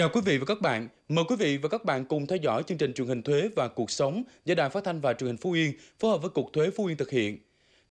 Chào quý vị và các bạn. Mời quý vị và các bạn cùng theo dõi chương trình truyền hình thuế và cuộc sống do Đài Phát thanh và Truyền hình Phú Yên phối hợp với Cục Thuế Phú Yên thực hiện.